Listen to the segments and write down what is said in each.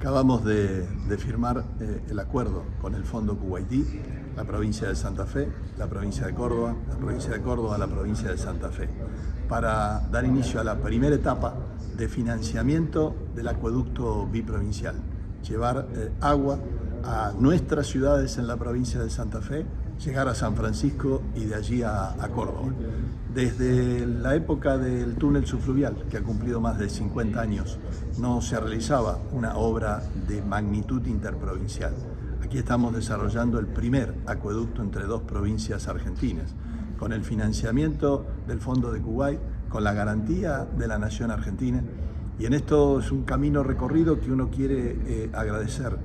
Acabamos de, firmar eh, el acuerdo con el Fondo Kuwaití, la provincia de Santa Fe, la provincia de Córdoba, la provincia de Córdoba, la provincia de Santa Fe, para dar inicio a la primera etapa de financiamiento del acueducto biprovincial, llevar eh, agua a nuestras ciudades en la provincia de Santa Fe, llegar a San Francisco y de allí a, Córdoba. Desde la época del túnel subfluvial, que ha cumplido más de 50 años, no se realizaba una obra de magnitud interprovincial. Aquí estamos desarrollando el primer acueducto entre dos provincias argentinas, con el financiamiento del Fondo de Kuwait, con la garantía de la Nación Argentina. Y en esto es un camino recorrido que uno quiere eh, agradecer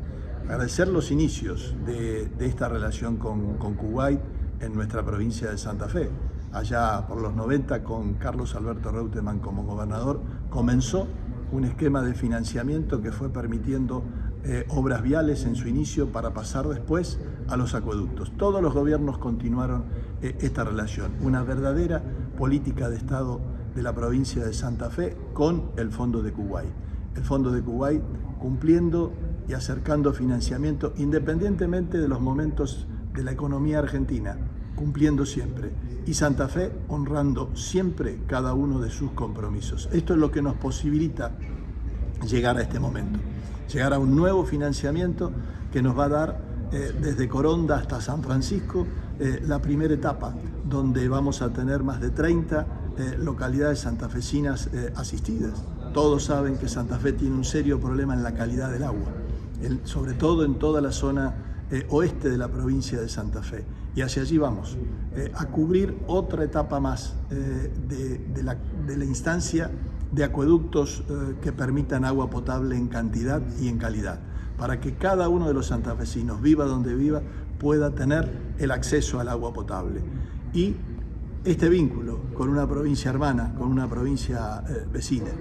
agradecer los inicios de, esta relación con, Kuwait en nuestra provincia de Santa Fe. Allá por los 90, con Carlos Alberto Reutemann como gobernador, comenzó un esquema de financiamiento que fue permitiendo eh, obras viales en su inicio para pasar después a los acueductos. Todos los gobiernos continuaron eh, esta relación, una verdadera política de Estado de la provincia de Santa Fe con el Fondo de Kuwait. El Fondo de Kuwait cumpliendo y acercando financiamiento independientemente de los momentos de la economía argentina, cumpliendo siempre. Y Santa Fe honrando siempre cada uno de sus compromisos. Esto es lo que nos posibilita llegar a este momento, llegar a un nuevo financiamiento que nos va a dar eh, desde Coronda hasta San Francisco eh, la primera etapa, donde vamos a tener más de 30 eh, localidades santafesinas asistidas. Todos saben que Santa Fe tiene un serio problema en la calidad del agua sobre todo en toda la zona eh, oeste de la provincia de Santa Fe. Y hacia allí vamos, eh, a cubrir otra etapa más eh, de, la, de, la, instancia de acueductos que permitan agua potable en cantidad y en calidad, para que cada uno de los santafesinos, viva donde viva, pueda tener el acceso al agua potable. Y este vínculo con una provincia hermana, con una provincia vecina,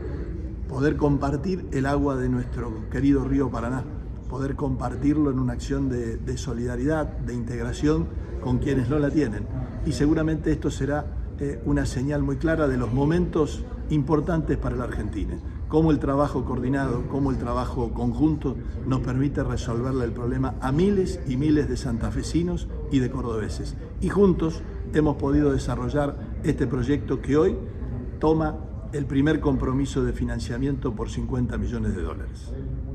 poder compartir el agua de nuestro querido río Paraná, poder compartirlo en una acción de, solidaridad, de integración con quienes no la tienen. Y seguramente esto será eh, una señal muy clara de los momentos importantes para la Argentina. Cómo el trabajo coordinado, cómo el trabajo conjunto nos permite resolverle el problema a miles y miles de santafesinos y de cordobeses. Y juntos hemos podido desarrollar este proyecto que hoy toma el primer compromiso de financiamiento por 50 millones de dólares.